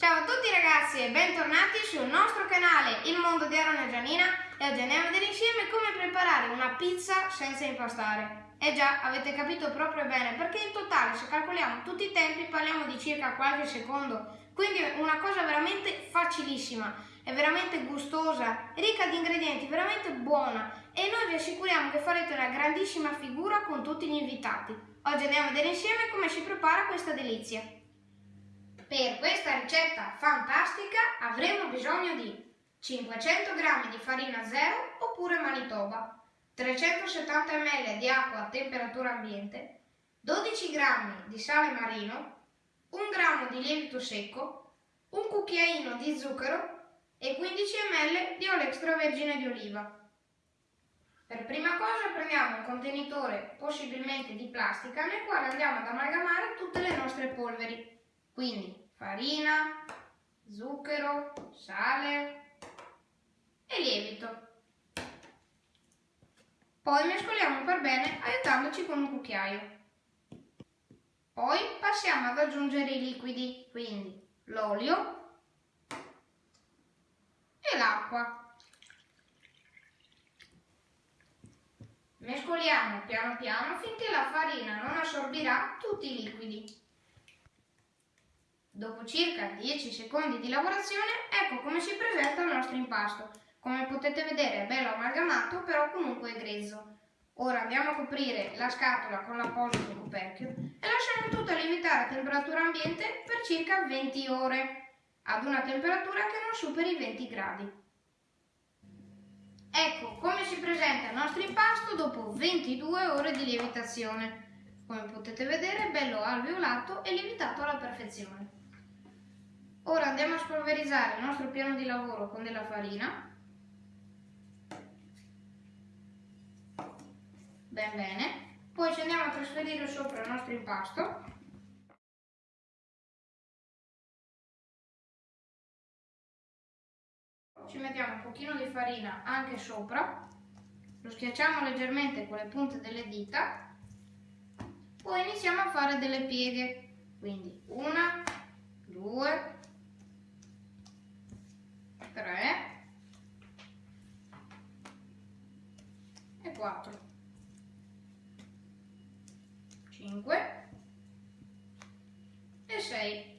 Ciao a tutti ragazzi e bentornati sul nostro canale Il Mondo di Aaron e Gianina e oggi andiamo a vedere insieme come preparare una pizza senza impastare. E già, avete capito proprio bene, perché in totale se calcoliamo tutti i tempi parliamo di circa qualche secondo, quindi una cosa veramente facilissima, è veramente gustosa, ricca di ingredienti, veramente buona e noi vi assicuriamo che farete una grandissima figura con tutti gli invitati. Oggi andiamo a vedere insieme come si prepara questa delizia. Per questa ricetta fantastica avremo bisogno di 500 g di farina zero oppure manitoba, 370 ml di acqua a temperatura ambiente, 12 g di sale marino, 1 g di lievito secco, un cucchiaino di zucchero e 15 ml di olio extravergine di oliva. Per prima cosa prendiamo un contenitore possibilmente di plastica nel quale andiamo ad amalgamare tutte le nostre polveri. Quindi farina, zucchero, sale e lievito. Poi mescoliamo per bene aiutandoci con un cucchiaio. Poi passiamo ad aggiungere i liquidi, quindi l'olio e l'acqua. Mescoliamo piano piano finché la farina non assorbirà tutti i liquidi. Dopo circa 10 secondi di lavorazione, ecco come si presenta il nostro impasto. Come potete vedere è bello amalgamato, però comunque è grezzo. Ora andiamo a coprire la scatola con l'apposito coperchio e lasciamo tutto lievitare a temperatura ambiente per circa 20 ore, ad una temperatura che non superi i 20 gradi. Ecco come si presenta il nostro impasto dopo 22 ore di lievitazione. Come potete vedere è bello alveolato e lievitato alla perfezione. Ora andiamo a spolverizzare il nostro piano di lavoro con della farina. Ben bene. Poi ci andiamo a trasferire sopra il nostro impasto. Ci mettiamo un pochino di farina anche sopra. Lo schiacciamo leggermente con le punte delle dita. Poi iniziamo a fare delle pieghe. Quindi una, due, 3 e 4 5 e 6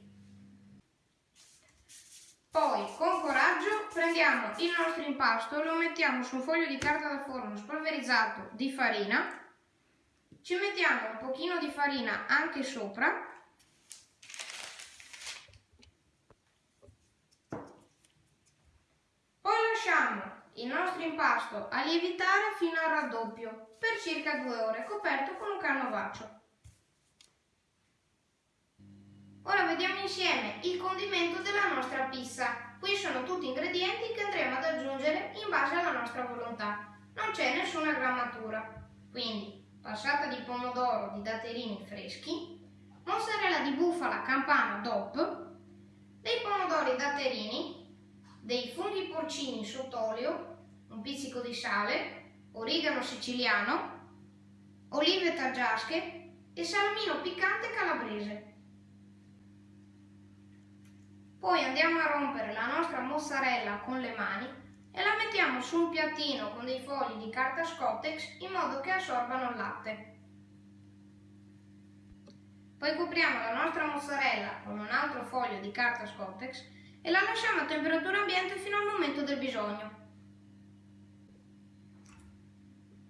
poi con coraggio prendiamo il nostro impasto lo mettiamo su un foglio di carta da forno spolverizzato di farina. Ci mettiamo un pochino di farina anche sopra il nostro impasto a lievitare fino al raddoppio per circa due ore coperto con un canovaccio. Ora vediamo insieme il condimento della nostra pizza. Qui sono tutti ingredienti che andremo ad aggiungere in base alla nostra volontà. Non c'è nessuna grammatura. Quindi passata di pomodoro di datterini freschi, mozzarella di bufala campana DOP, dei pomodori datterini, dei funghi porcini sott'olio, pizzico di sale, origano siciliano, olive taggiasche e salamino piccante calabrese. Poi andiamo a rompere la nostra mozzarella con le mani e la mettiamo su un piattino con dei fogli di carta Scottex in modo che assorbano il latte. Poi copriamo la nostra mozzarella con un altro foglio di carta Scottex e la lasciamo a temperatura ambiente fino al momento del bisogno.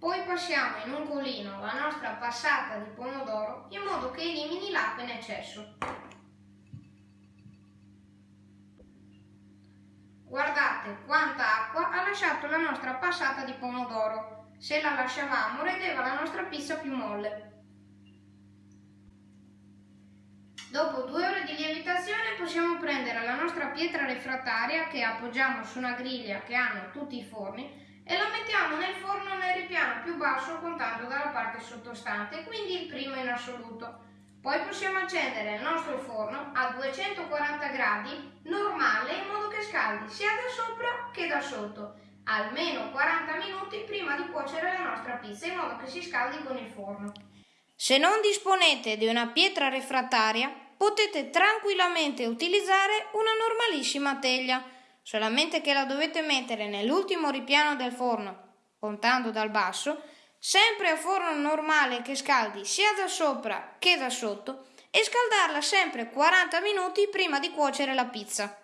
Poi passiamo in un colino la nostra passata di pomodoro in modo che elimini l'acqua in eccesso. Guardate quanta acqua ha lasciato la nostra passata di pomodoro. Se la lasciavamo rendeva la nostra pizza più molle. Dopo due ore di lievitazione possiamo prendere la nostra pietra refrattaria che appoggiamo su una griglia che hanno tutti i forni e la mettiamo nel forno nel ripiano più basso contando dalla parte sottostante, quindi il primo in assoluto. Poi possiamo accendere il nostro forno a 240 gradi normale in modo che scaldi sia da sopra che da sotto, almeno 40 minuti prima di cuocere la nostra pizza in modo che si scaldi con il forno. Se non disponete di una pietra refrattaria, potete tranquillamente utilizzare una normalissima teglia, solamente che la dovete mettere nell'ultimo ripiano del forno, contando dal basso, sempre a forno normale che scaldi sia da sopra che da sotto e scaldarla sempre 40 minuti prima di cuocere la pizza.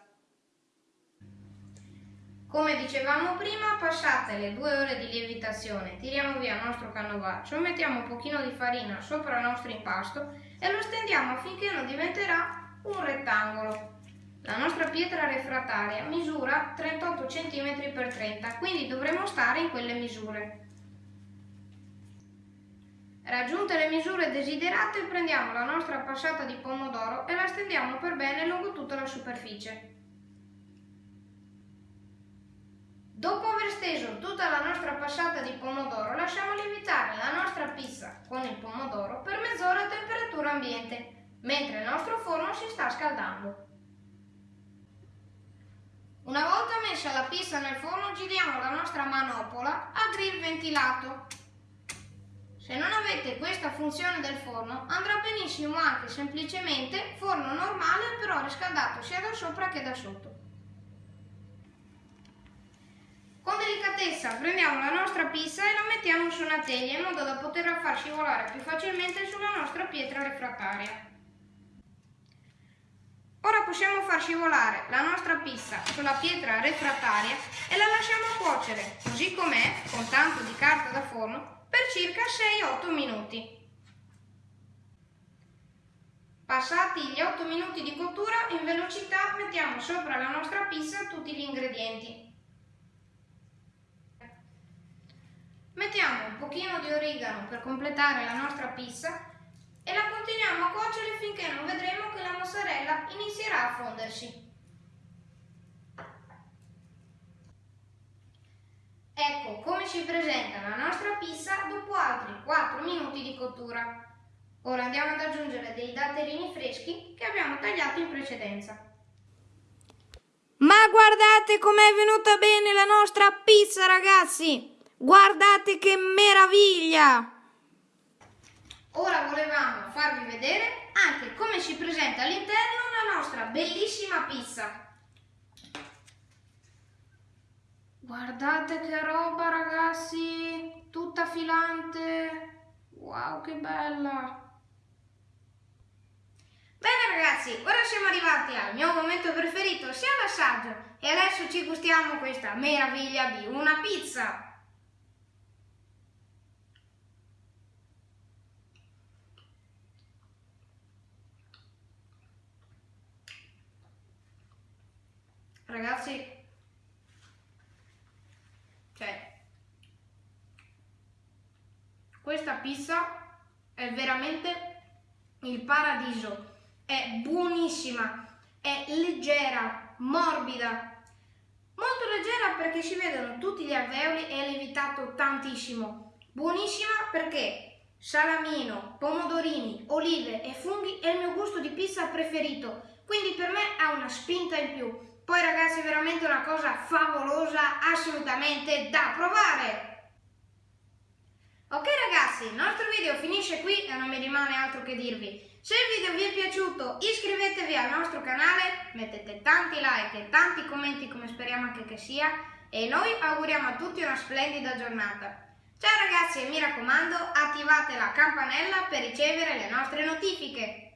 Come dicevamo prima, passate le due ore di lievitazione, tiriamo via il nostro canovaccio, mettiamo un pochino di farina sopra il nostro impasto e lo stendiamo affinché non diventerà un rettangolo. La nostra pietra refrattaria misura 38 cm x 30, quindi dovremo stare in quelle misure. Raggiunte le misure desiderate, prendiamo la nostra passata di pomodoro e la stendiamo per bene lungo tutta la superficie. Dopo aver steso tutta la nostra passata di pomodoro, lasciamo lievitare la nostra pizza con il pomodoro per mezz'ora a temperatura ambiente, mentre il nostro forno si sta scaldando. Una volta messa la pizza nel forno, giriamo la nostra manopola a grill ventilato. Se non avete questa funzione del forno, andrà benissimo anche semplicemente forno normale però riscaldato sia da sopra che da sotto. Con delicatezza prendiamo la nostra pizza e la mettiamo su una teglia in modo da poterla far scivolare più facilmente sulla nostra pietra refrattaria. Ora possiamo far scivolare la nostra pizza sulla pietra refrattaria e la lasciamo cuocere, così com'è, con tanto di carta da forno, per circa 6-8 minuti. Passati gli 8 minuti di cottura, in velocità mettiamo sopra la nostra pizza tutti gli ingredienti. Mettiamo un pochino di origano per completare la nostra pizza e la continuiamo a cuocere finché non vedremo che la mozzarella inizierà a fondersi. Ecco come si presenta la nostra pizza dopo altri 4 minuti di cottura. Ora andiamo ad aggiungere dei datterini freschi che abbiamo tagliato in precedenza. Ma guardate com'è venuta bene la nostra pizza ragazzi! Guardate che meraviglia! Ora volevamo farvi vedere anche come si presenta all'interno la nostra bellissima pizza. Guardate che roba ragazzi, tutta filante. Wow, che bella! Bene ragazzi, ora siamo arrivati al mio momento preferito, sia l'assaggio, e adesso ci gustiamo questa meraviglia di una pizza. Ragazzi, cioè, questa pizza è veramente il paradiso. È buonissima, è leggera, morbida. Molto leggera perché si vedono tutti gli alveoli e è lievitato tantissimo. Buonissima perché salamino, pomodorini, olive e funghi è il mio gusto di pizza preferito. Quindi per me ha una spinta in più. Poi ragazzi veramente una cosa favolosa, assolutamente da provare! Ok ragazzi, il nostro video finisce qui e non mi rimane altro che dirvi. Se il video vi è piaciuto iscrivetevi al nostro canale, mettete tanti like e tanti commenti come speriamo anche che sia e noi auguriamo a tutti una splendida giornata. Ciao ragazzi e mi raccomando attivate la campanella per ricevere le nostre notifiche.